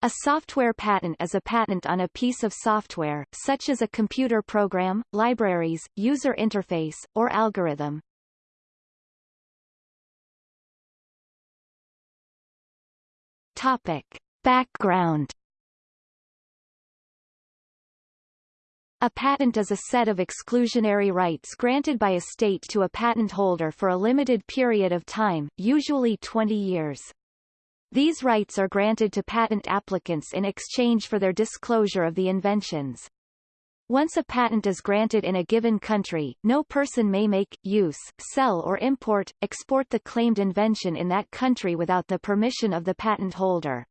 A software patent is a patent on a piece of software, such as a computer program, libraries, user interface, or algorithm. Topic. Background A patent is a set of exclusionary rights granted by a state to a patent holder for a limited period of time, usually 20 years. These rights are granted to patent applicants in exchange for their disclosure of the inventions. Once a patent is granted in a given country, no person may make, use, sell or import, export the claimed invention in that country without the permission of the patent holder.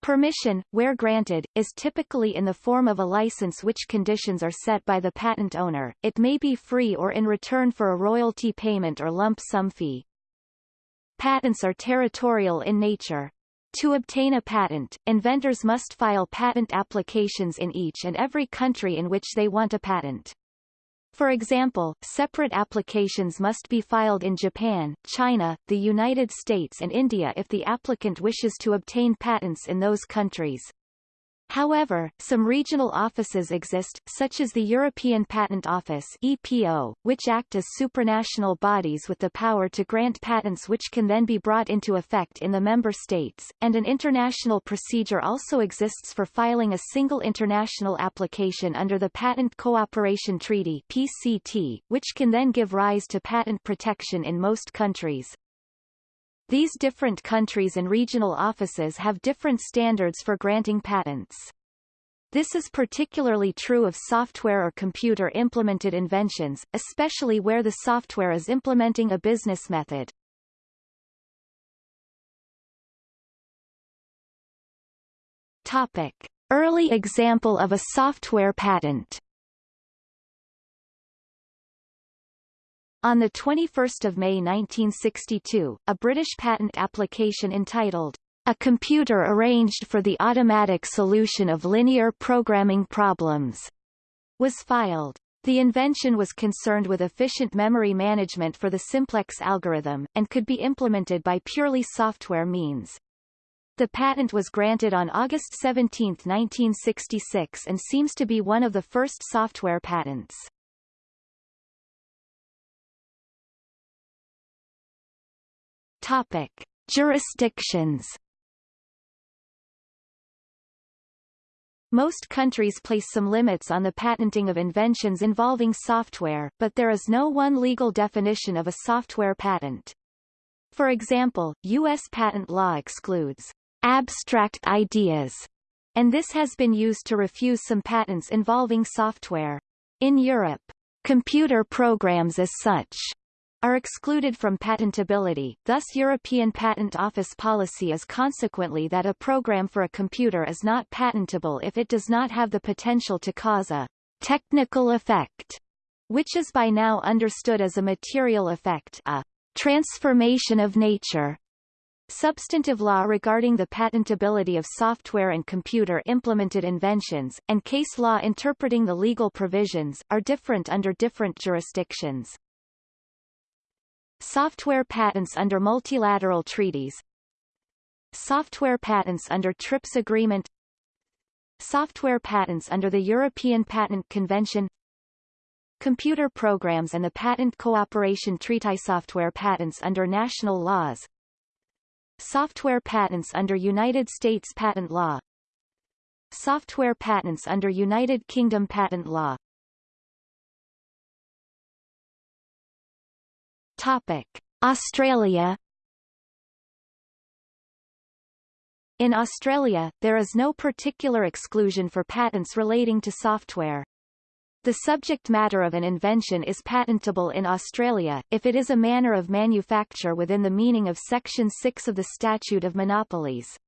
Permission, where granted, is typically in the form of a license which conditions are set by the patent owner, it may be free or in return for a royalty payment or lump sum fee. Patents are territorial in nature. To obtain a patent, inventors must file patent applications in each and every country in which they want a patent. For example, separate applications must be filed in Japan, China, the United States and India if the applicant wishes to obtain patents in those countries. However, some regional offices exist, such as the European Patent Office EPO, which act as supranational bodies with the power to grant patents which can then be brought into effect in the member states, and an international procedure also exists for filing a single international application under the Patent Cooperation Treaty PCT, which can then give rise to patent protection in most countries. These different countries and regional offices have different standards for granting patents. This is particularly true of software or computer-implemented inventions, especially where the software is implementing a business method. Topic. Early example of a software patent On 21 May 1962, a British patent application entitled, A Computer Arranged for the Automatic Solution of Linear Programming Problems, was filed. The invention was concerned with efficient memory management for the simplex algorithm, and could be implemented by purely software means. The patent was granted on August 17, 1966 and seems to be one of the first software patents. Topic: Jurisdictions. Most countries place some limits on the patenting of inventions involving software, but there is no one legal definition of a software patent. For example, U.S. patent law excludes abstract ideas, and this has been used to refuse some patents involving software. In Europe, computer programs as such are excluded from patentability, thus European Patent Office policy is consequently that a program for a computer is not patentable if it does not have the potential to cause a technical effect, which is by now understood as a material effect a transformation of nature. Substantive law regarding the patentability of software and computer-implemented inventions, and case law interpreting the legal provisions, are different under different jurisdictions. Software patents under multilateral treaties. Software patents under TRIPS agreement. Software patents under the European Patent Convention. Computer programs and the Patent Cooperation Treaty Software patents under national laws. Software patents under United States patent law. Software patents under United Kingdom patent law Topic: Australia In Australia, there is no particular exclusion for patents relating to software. The subject matter of an invention is patentable in Australia, if it is a manner of manufacture within the meaning of Section 6 of the Statute of Monopolies.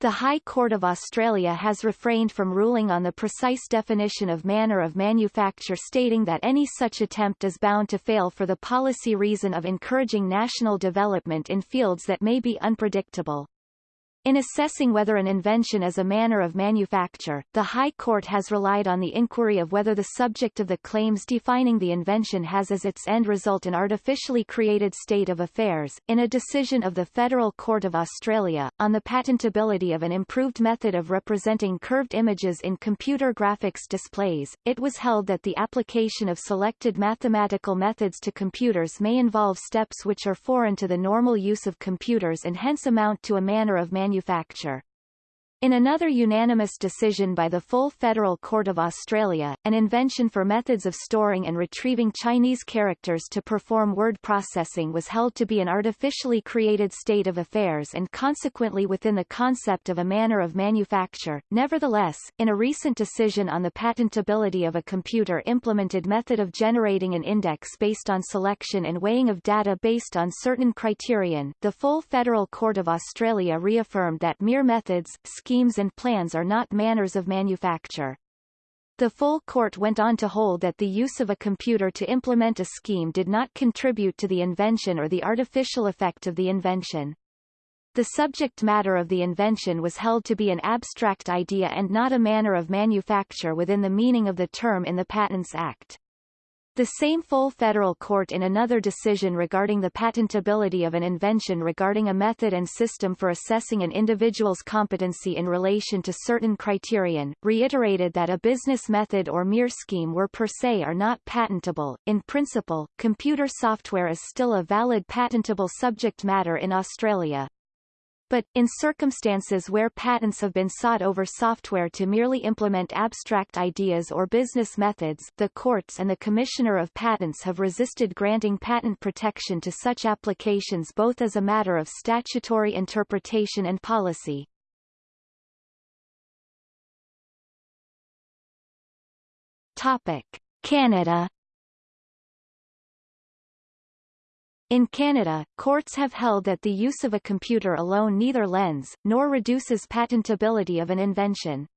The High Court of Australia has refrained from ruling on the precise definition of manner of manufacture stating that any such attempt is bound to fail for the policy reason of encouraging national development in fields that may be unpredictable. In assessing whether an invention is a manner of manufacture, the High Court has relied on the inquiry of whether the subject of the claims defining the invention has as its end result an artificially created state of affairs. In a decision of the Federal Court of Australia, on the patentability of an improved method of representing curved images in computer graphics displays, it was held that the application of selected mathematical methods to computers may involve steps which are foreign to the normal use of computers and hence amount to a manner of manufacture manufacture. In another unanimous decision by the Full Federal Court of Australia, an invention for methods of storing and retrieving Chinese characters to perform word processing was held to be an artificially created state of affairs and consequently within the concept of a manner of manufacture. Nevertheless, in a recent decision on the patentability of a computer-implemented method of generating an index based on selection and weighing of data based on certain criterion, the Full Federal Court of Australia reaffirmed that mere methods, schemes and plans are not manners of manufacture. The full court went on to hold that the use of a computer to implement a scheme did not contribute to the invention or the artificial effect of the invention. The subject matter of the invention was held to be an abstract idea and not a manner of manufacture within the meaning of the term in the Patents Act. The same full federal court in another decision regarding the patentability of an invention regarding a method and system for assessing an individual's competency in relation to certain criterion, reiterated that a business method or mere scheme were per se are not patentable. In principle, computer software is still a valid patentable subject matter in Australia, but, in circumstances where patents have been sought over software to merely implement abstract ideas or business methods the courts and the Commissioner of Patents have resisted granting patent protection to such applications both as a matter of statutory interpretation and policy. Topic. Canada In Canada, courts have held that the use of a computer alone neither lends, nor reduces patentability of an invention.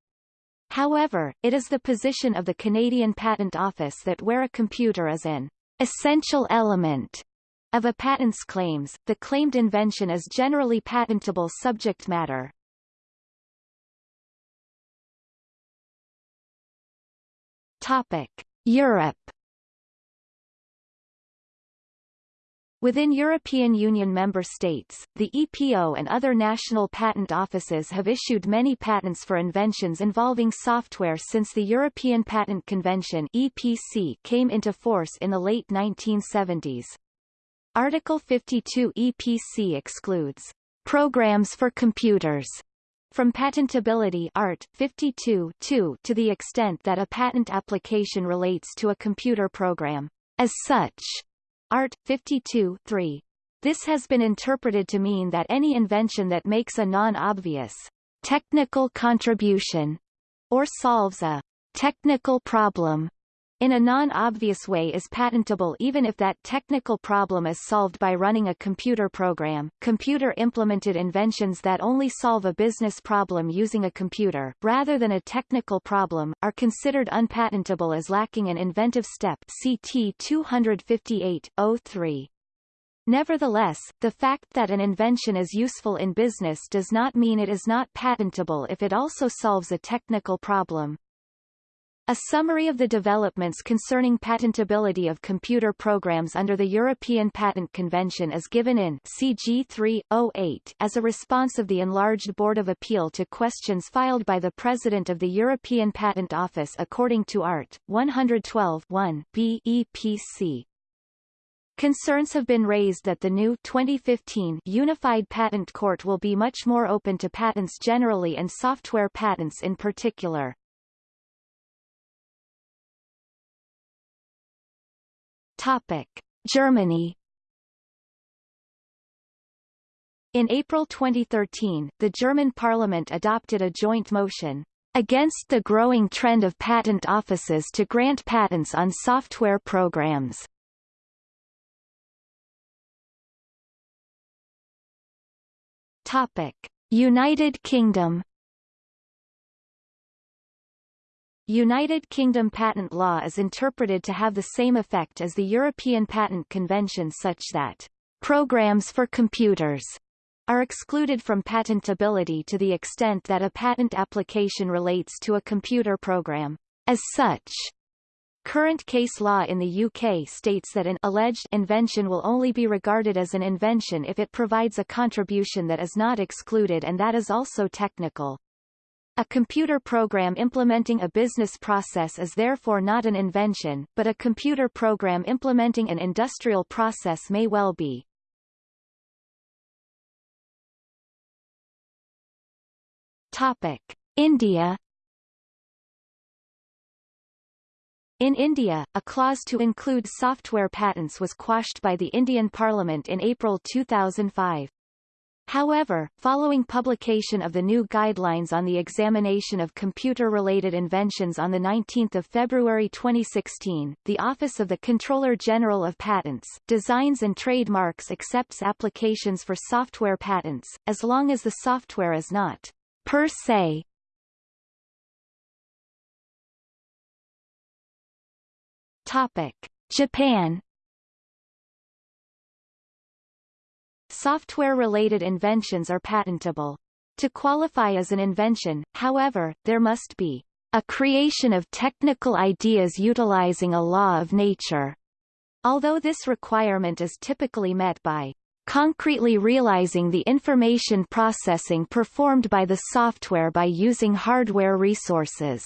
However, it is the position of the Canadian Patent Office that where a computer is an essential element of a patent's claims, the claimed invention is generally patentable subject matter. Topic. Europe Within European Union member states, the EPO and other national patent offices have issued many patents for inventions involving software since the European Patent Convention EPC came into force in the late 1970s. Article 52 EPC excludes programs for computers from patentability Art. 52 to the extent that a patent application relates to a computer program. As such, Art. 52 3. This has been interpreted to mean that any invention that makes a non-obvious technical contribution or solves a technical problem in a non-obvious way is patentable even if that technical problem is solved by running a computer program. Computer-implemented inventions that only solve a business problem using a computer, rather than a technical problem, are considered unpatentable as lacking an inventive step CT 258-03. Nevertheless, the fact that an invention is useful in business does not mean it is not patentable if it also solves a technical problem. A summary of the developments concerning patentability of computer programs under the European Patent Convention is given in CG 308 as a response of the enlarged Board of Appeal to questions filed by the President of the European Patent Office according to Art. 112 1 BEPC. Concerns have been raised that the new 2015 Unified Patent Court will be much more open to patents generally and software patents in particular. Topic. Germany In April 2013, the German parliament adopted a joint motion against the growing trend of patent offices to grant patents on software programs. Topic: United Kingdom United Kingdom patent law is interpreted to have the same effect as the European Patent Convention such that programs for computers are excluded from patentability to the extent that a patent application relates to a computer program. As such, Current case law in the UK states that an alleged invention will only be regarded as an invention if it provides a contribution that is not excluded and that is also technical. A computer program implementing a business process is therefore not an invention, but a computer program implementing an industrial process may well be. Topic. India In India, a clause to include software patents was quashed by the Indian Parliament in April 2005. However, following publication of the new guidelines on the examination of computer-related inventions on 19 February 2016, the Office of the Controller General of Patents, Designs and Trademarks accepts applications for software patents, as long as the software is not per se Topic: Japan Software-related inventions are patentable. To qualify as an invention, however, there must be a creation of technical ideas utilizing a law of nature, although this requirement is typically met by concretely realizing the information processing performed by the software by using hardware resources.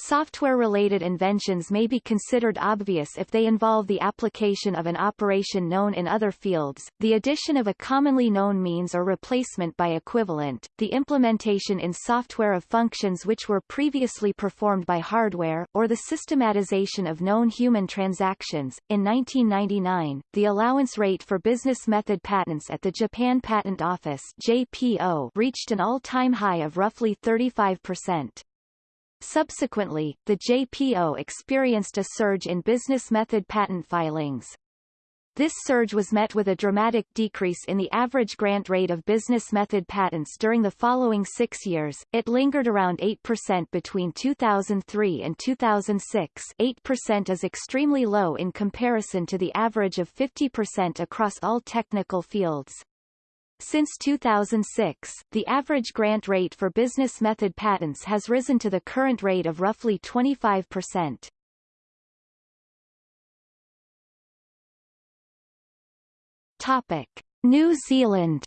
Software-related inventions may be considered obvious if they involve the application of an operation known in other fields, the addition of a commonly known means or replacement by equivalent, the implementation in software of functions which were previously performed by hardware, or the systematization of known human transactions. In 1999, the allowance rate for business method patents at the Japan Patent Office JPO reached an all-time high of roughly 35%. Subsequently, the JPO experienced a surge in business method patent filings. This surge was met with a dramatic decrease in the average grant rate of business method patents during the following six years. It lingered around 8% between 2003 and 2006 8% is extremely low in comparison to the average of 50% across all technical fields. Since 2006, the average grant rate for business method patents has risen to the current rate of roughly 25%. Topic. New Zealand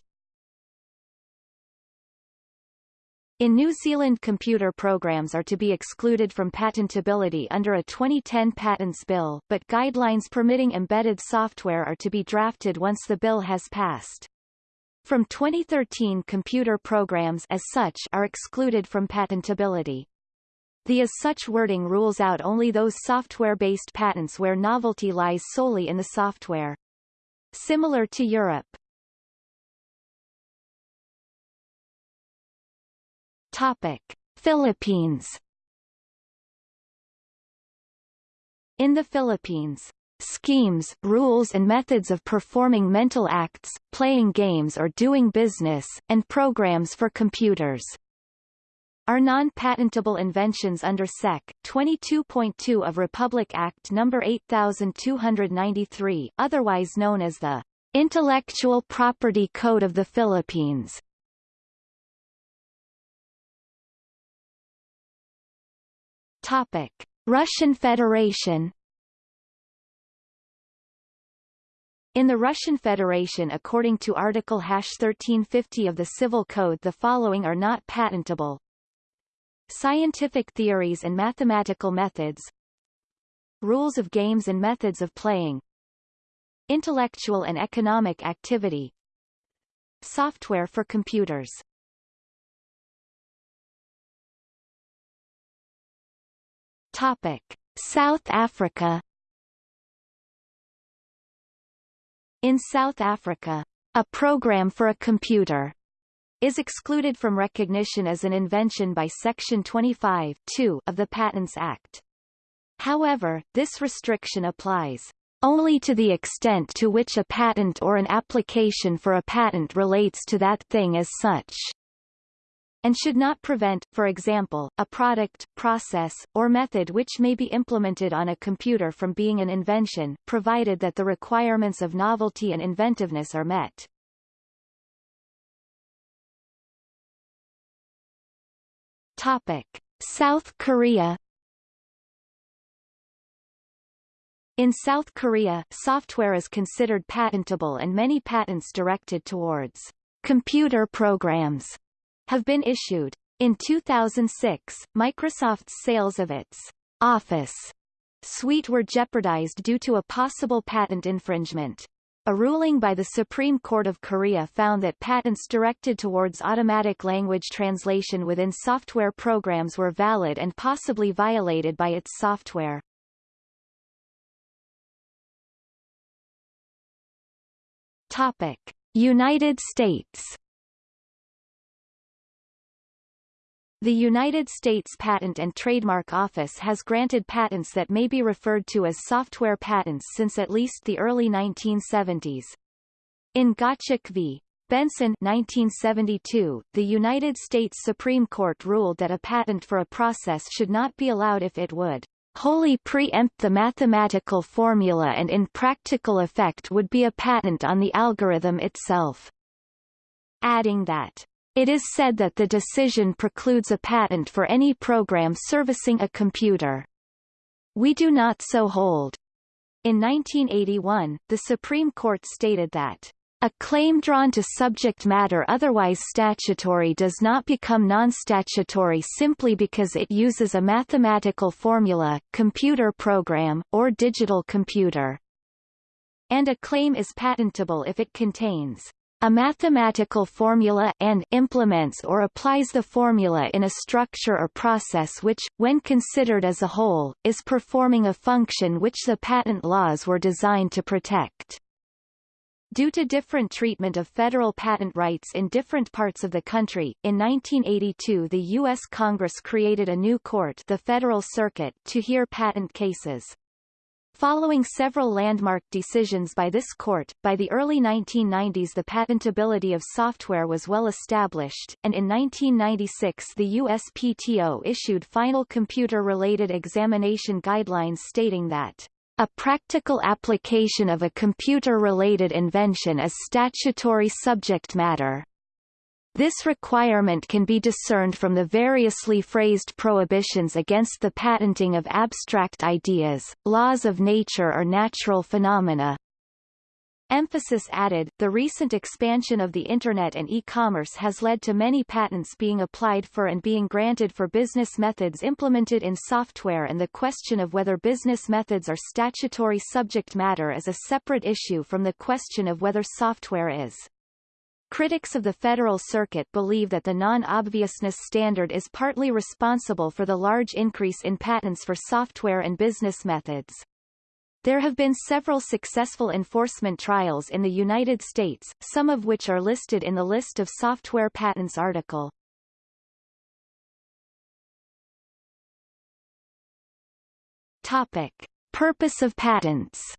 In New Zealand computer programs are to be excluded from patentability under a 2010 patents bill, but guidelines permitting embedded software are to be drafted once the bill has passed. From 2013 computer programs as such are excluded from patentability. The as such wording rules out only those software-based patents where novelty lies solely in the software. Similar to Europe. Topic: Philippines In the Philippines, schemes, rules and methods of performing mental acts, playing games or doing business, and programs for computers are non-patentable inventions under Sec. 22.2 of Republic Act No. 8293 otherwise known as the Intellectual Property Code of the Philippines. Topic. Russian Federation In the Russian Federation according to Article 1350 of the Civil Code the following are not patentable. Scientific theories and mathematical methods Rules of games and methods of playing Intellectual and economic activity Software for computers Topic. South Africa In South Africa, a program for a computer is excluded from recognition as an invention by Section 25 of the Patents Act. However, this restriction applies only to the extent to which a patent or an application for a patent relates to that thing as such and should not prevent, for example, a product, process, or method which may be implemented on a computer from being an invention, provided that the requirements of novelty and inventiveness are met. Topic. South Korea In South Korea, software is considered patentable and many patents directed towards computer programs have been issued. In 2006, Microsoft's sales of its Office suite were jeopardized due to a possible patent infringement. A ruling by the Supreme Court of Korea found that patents directed towards automatic language translation within software programs were valid and possibly violated by its software. Topic: United States The United States Patent and Trademark Office has granted patents that may be referred to as software patents since at least the early 1970s. In Gottschalk v. Benson 1972, the United States Supreme Court ruled that a patent for a process should not be allowed if it would wholly preempt the mathematical formula and in practical effect would be a patent on the algorithm itself. Adding that it is said that the decision precludes a patent for any program servicing a computer. We do not so hold. In 1981, the Supreme Court stated that a claim drawn to subject matter otherwise statutory does not become non-statutory simply because it uses a mathematical formula, computer program, or digital computer. And a claim is patentable if it contains a mathematical formula and implements or applies the formula in a structure or process which, when considered as a whole, is performing a function which the patent laws were designed to protect. Due to different treatment of federal patent rights in different parts of the country, in 1982 the U.S. Congress created a new court the Federal Circuit to hear patent cases. Following several landmark decisions by this court, by the early 1990s the patentability of software was well established, and in 1996 the USPTO issued final computer-related examination guidelines stating that a practical application of a computer-related invention is statutory subject matter. This requirement can be discerned from the variously phrased prohibitions against the patenting of abstract ideas, laws of nature or natural phenomena. Emphasis added, the recent expansion of the Internet and e-commerce has led to many patents being applied for and being granted for business methods implemented in software and the question of whether business methods are statutory subject matter is a separate issue from the question of whether software is. Critics of the Federal Circuit believe that the non-obviousness standard is partly responsible for the large increase in patents for software and business methods. There have been several successful enforcement trials in the United States, some of which are listed in the List of Software Patents article. Topic. Purpose of patents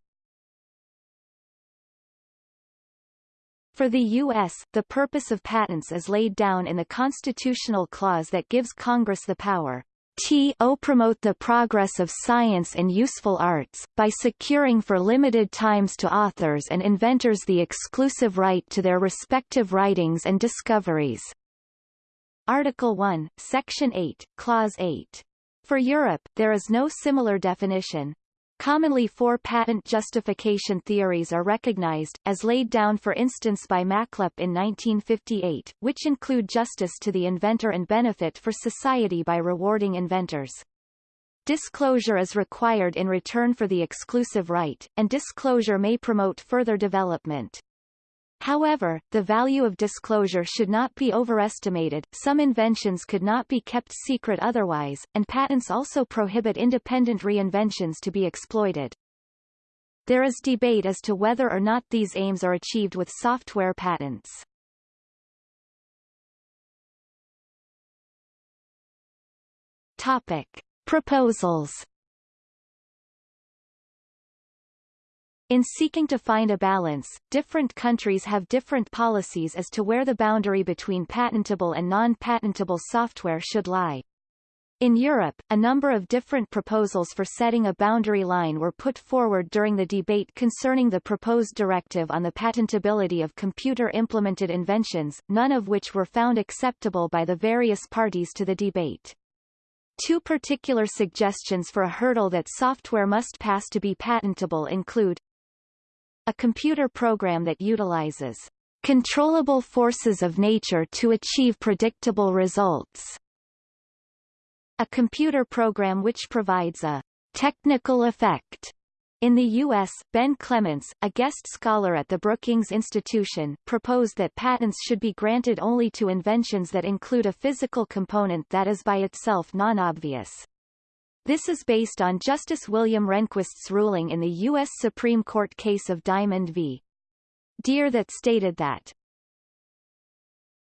For the U.S., the purpose of patents is laid down in the constitutional clause that gives Congress the power to promote the progress of science and useful arts, by securing for limited times to authors and inventors the exclusive right to their respective writings and discoveries. Article 1, Section 8, Clause 8. For Europe, there is no similar definition. Commonly four patent justification theories are recognized, as laid down for instance by Machlup in 1958, which include justice to the inventor and benefit for society by rewarding inventors. Disclosure is required in return for the exclusive right, and disclosure may promote further development. However, the value of disclosure should not be overestimated, some inventions could not be kept secret otherwise, and patents also prohibit independent reinventions to be exploited. There is debate as to whether or not these aims are achieved with software patents. Topic. Proposals In seeking to find a balance, different countries have different policies as to where the boundary between patentable and non-patentable software should lie. In Europe, a number of different proposals for setting a boundary line were put forward during the debate concerning the proposed directive on the patentability of computer-implemented inventions, none of which were found acceptable by the various parties to the debate. Two particular suggestions for a hurdle that software must pass to be patentable include a computer program that utilizes controllable forces of nature to achieve predictable results. A computer program which provides a technical effect in the U.S., Ben Klemens, a guest scholar at the Brookings Institution, proposed that patents should be granted only to inventions that include a physical component that is by itself non-obvious. This is based on Justice William Rehnquist's ruling in the U.S. Supreme Court case of Diamond v. Diehr that stated that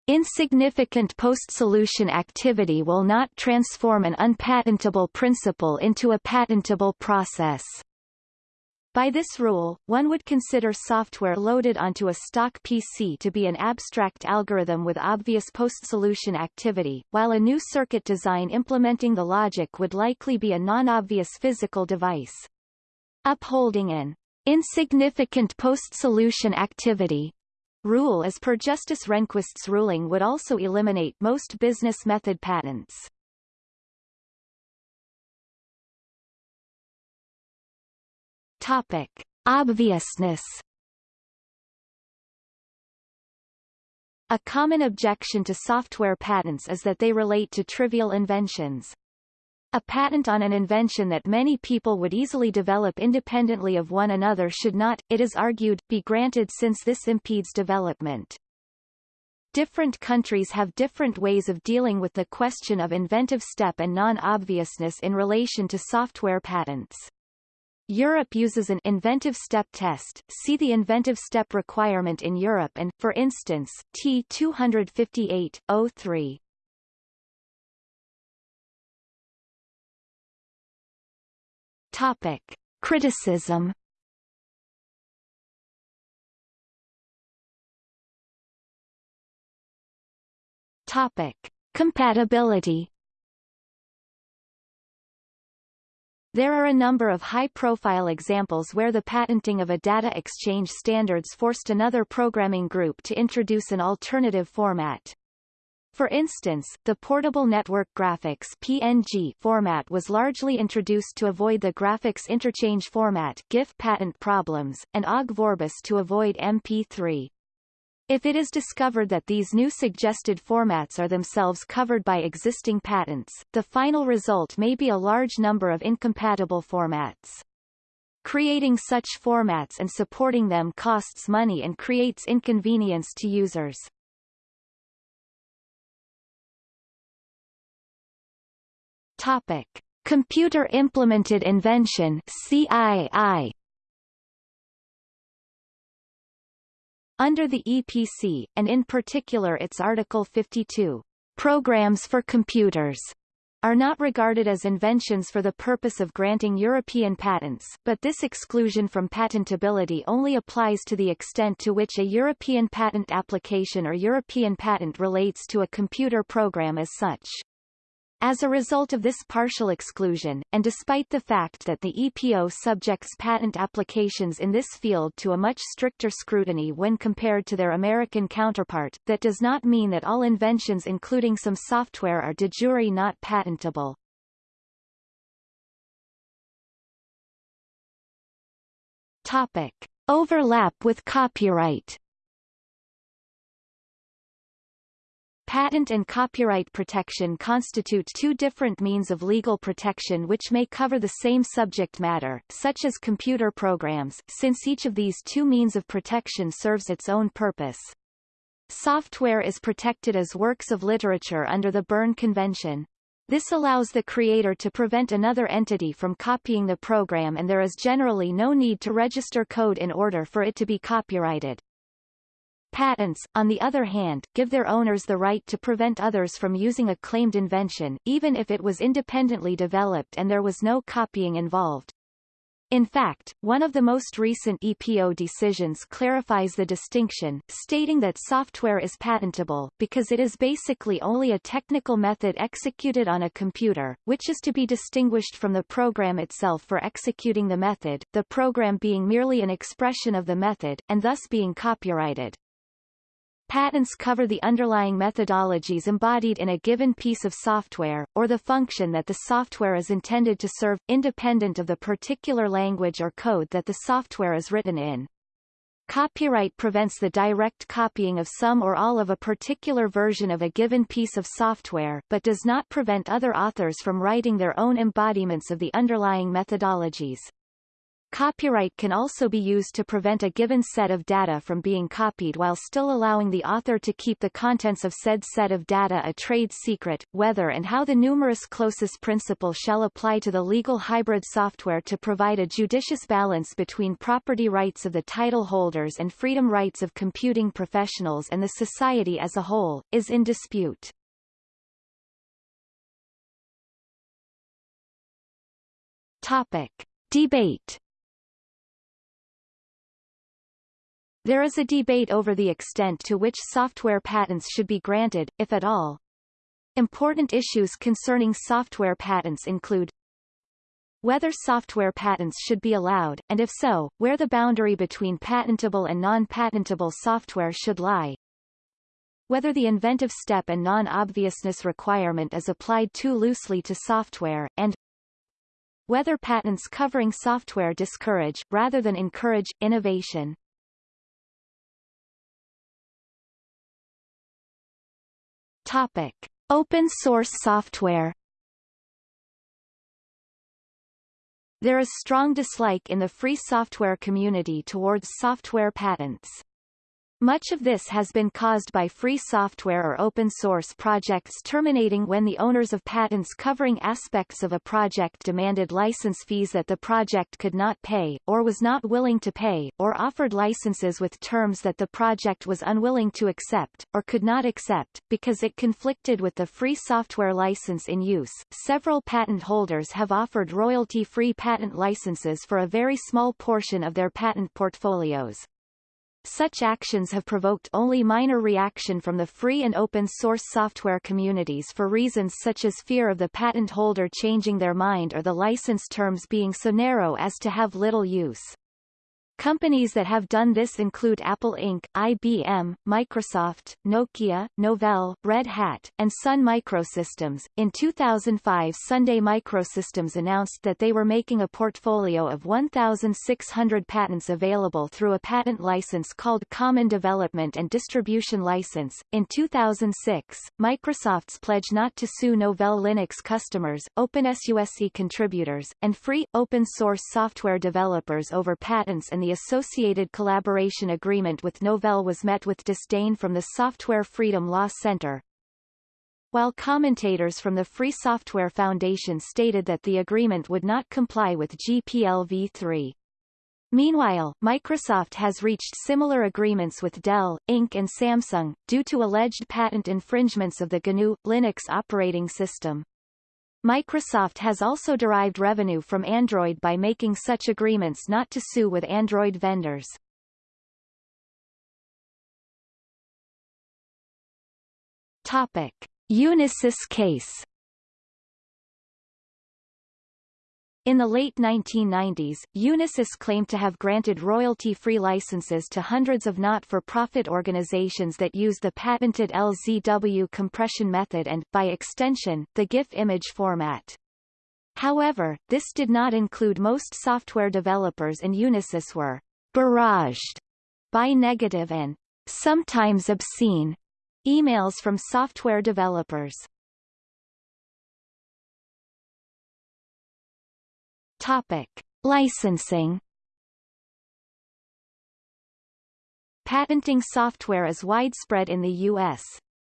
Insignificant post-solution activity will not transform an unpatentable principle into a patentable process. By this rule, one would consider software loaded onto a stock PC to be an abstract algorithm with obvious post-solution activity, while a new circuit design implementing the logic would likely be a non-obvious physical device. Upholding an insignificant post-solution activity rule as per Justice Rehnquist's ruling would also eliminate most business method patents. Topic. Obviousness A common objection to software patents is that they relate to trivial inventions. A patent on an invention that many people would easily develop independently of one another should not, it is argued, be granted since this impedes development. Different countries have different ways of dealing with the question of inventive step and non-obviousness in relation to software patents. Europe uses an inventive step test. See the inventive step requirement in Europe and, for instance, T258-03. Topic: Criticism. Topic: Compatibility. There are a number of high-profile examples where the patenting of a data exchange standards forced another programming group to introduce an alternative format. For instance, the Portable Network Graphics PNG format was largely introduced to avoid the graphics interchange format GIF patent problems, and OGG Vorbis to avoid MP3. If it is discovered that these new suggested formats are themselves covered by existing patents, the final result may be a large number of incompatible formats. Creating such formats and supporting them costs money and creates inconvenience to users. Topic: Computer Implemented Invention (CII). Under the EPC, and in particular its Article 52, programs for computers are not regarded as inventions for the purpose of granting European patents, but this exclusion from patentability only applies to the extent to which a European patent application or European patent relates to a computer program as such. As a result of this partial exclusion, and despite the fact that the EPO subjects patent applications in this field to a much stricter scrutiny when compared to their American counterpart, that does not mean that all inventions including some software are de jure not patentable. Topic. Overlap with copyright Patent and copyright protection constitute two different means of legal protection which may cover the same subject matter, such as computer programs, since each of these two means of protection serves its own purpose. Software is protected as works of literature under the Berne Convention. This allows the creator to prevent another entity from copying the program and there is generally no need to register code in order for it to be copyrighted. Patents, on the other hand, give their owners the right to prevent others from using a claimed invention, even if it was independently developed and there was no copying involved. In fact, one of the most recent EPO decisions clarifies the distinction, stating that software is patentable, because it is basically only a technical method executed on a computer, which is to be distinguished from the program itself for executing the method, the program being merely an expression of the method, and thus being copyrighted. Patents cover the underlying methodologies embodied in a given piece of software, or the function that the software is intended to serve, independent of the particular language or code that the software is written in. Copyright prevents the direct copying of some or all of a particular version of a given piece of software but does not prevent other authors from writing their own embodiments of the underlying methodologies. Copyright can also be used to prevent a given set of data from being copied while still allowing the author to keep the contents of said set of data a trade secret. Whether and how the numerus clausus principle shall apply to the legal hybrid software to provide a judicious balance between property rights of the title holders and freedom rights of computing professionals and the society as a whole, is in dispute. Topic. Debate There is a debate over the extent to which software patents should be granted, if at all. Important issues concerning software patents include whether software patents should be allowed, and if so, where the boundary between patentable and non-patentable software should lie, whether the inventive step and non-obviousness requirement is applied too loosely to software, and whether patents covering software discourage, rather than encourage, innovation. Topic: Open source software. There is strong dislike in the free software community towards software patents. Much of this has been caused by free software or open source projects terminating when the owners of patents covering aspects of a project demanded license fees that the project could not pay, or was not willing to pay, or offered licenses with terms that the project was unwilling to accept, or could not accept, because it conflicted with the free software license in use. Several patent holders have offered royalty-free patent licenses for a very small portion of their patent portfolios. Such actions have provoked only minor reaction from the free and open source software communities for reasons such as fear of the patent holder changing their mind or the license terms being so narrow as to have little use. Companies that have done this include Apple Inc., IBM, Microsoft, Nokia, Novell, Red Hat, and Sun Microsystems. In 2005 Sun Microsystems announced that they were making a portfolio of 1,600 patents available through a patent license called Common Development and Distribution License. In 2006, Microsoft's pledge not to sue Novell Linux customers, OpenSUSE contributors, and free, open-source software developers over patents and the associated collaboration agreement with Novell was met with disdain from the Software Freedom Law Center. While commentators from the Free Software Foundation stated that the agreement would not comply with GPL v3. Meanwhile, Microsoft has reached similar agreements with Dell, Inc. and Samsung, due to alleged patent infringements of the GNU, Linux operating system. Microsoft has also derived revenue from Android by making such agreements not to sue with Android vendors. Topic. Unisys case In the late 1990s, Unisys claimed to have granted royalty-free licenses to hundreds of not-for-profit organizations that use the patented LZW compression method and, by extension, the GIF image format. However, this did not include most software developers and Unisys were barraged by negative and sometimes obscene emails from software developers. Topic. Licensing Patenting software is widespread in the U.S.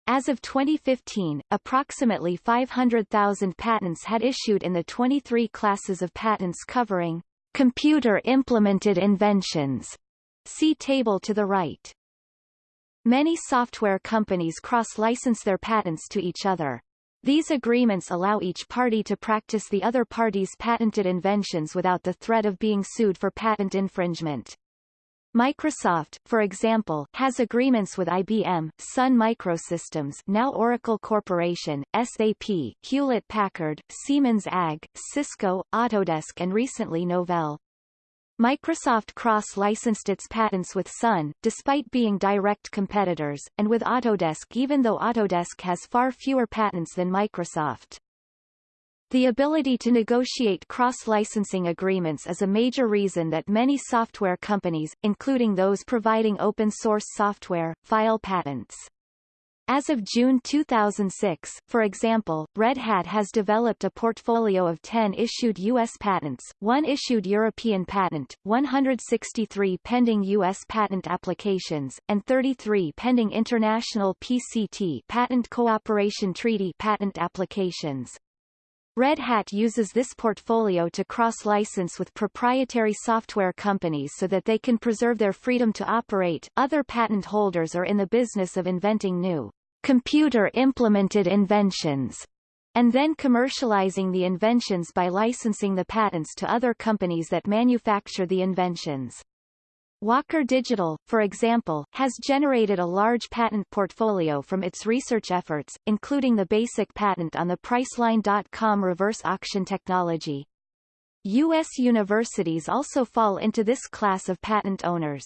As of 2015, approximately 500,000 patents had issued in the 23 classes of patents covering computer-implemented inventions. See table to the right. Many software companies cross-license their patents to each other. These agreements allow each party to practice the other party's patented inventions without the threat of being sued for patent infringement. Microsoft, for example, has agreements with IBM, Sun Microsystems now Oracle Corporation, SAP, Hewlett-Packard, Siemens AG, Cisco, Autodesk and recently Novell. Microsoft cross-licensed its patents with Sun, despite being direct competitors, and with Autodesk even though Autodesk has far fewer patents than Microsoft. The ability to negotiate cross-licensing agreements is a major reason that many software companies, including those providing open-source software, file patents. As of June 2006, for example, Red Hat has developed a portfolio of 10 issued U.S. patents, one issued European patent, 163 pending U.S. patent applications, and 33 pending international PCT patent cooperation treaty patent applications. Red Hat uses this portfolio to cross-license with proprietary software companies so that they can preserve their freedom to operate. Other patent holders are in the business of inventing new computer-implemented inventions and then commercializing the inventions by licensing the patents to other companies that manufacture the inventions. Walker Digital, for example, has generated a large patent portfolio from its research efforts, including the basic patent on the Priceline.com reverse auction technology. U.S. universities also fall into this class of patent owners.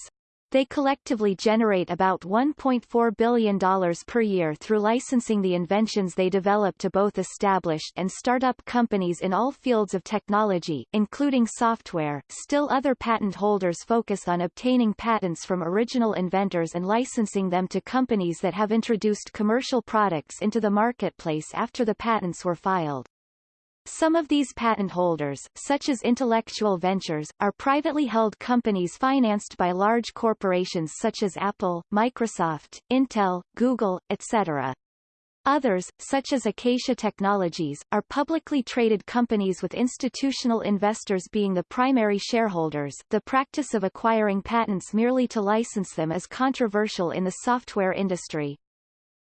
They collectively generate about $1.4 billion per year through licensing the inventions they develop to both established and startup companies in all fields of technology, including software. Still other patent holders focus on obtaining patents from original inventors and licensing them to companies that have introduced commercial products into the marketplace after the patents were filed. Some of these patent holders, such as Intellectual Ventures, are privately held companies financed by large corporations such as Apple, Microsoft, Intel, Google, etc. Others, such as Acacia Technologies, are publicly traded companies with institutional investors being the primary shareholders. The practice of acquiring patents merely to license them is controversial in the software industry.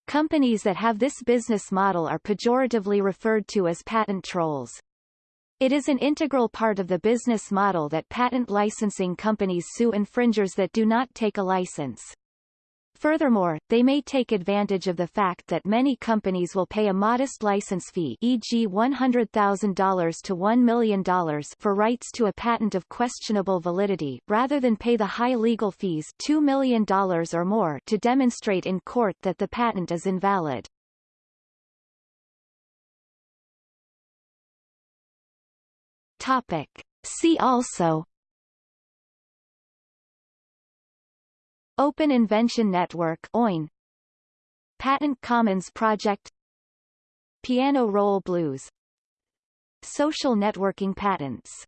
Companies that have this business model are pejoratively referred to as patent trolls. It is an integral part of the business model that patent licensing companies sue infringers that do not take a license. Furthermore, they may take advantage of the fact that many companies will pay a modest license fee e.g. $100,000 to $1 million for rights to a patent of questionable validity, rather than pay the high legal fees $2 million or more to demonstrate in court that the patent is invalid. Topic. See also Open Invention Network OIN Patent Commons Project. Piano Roll Blues. Social networking patents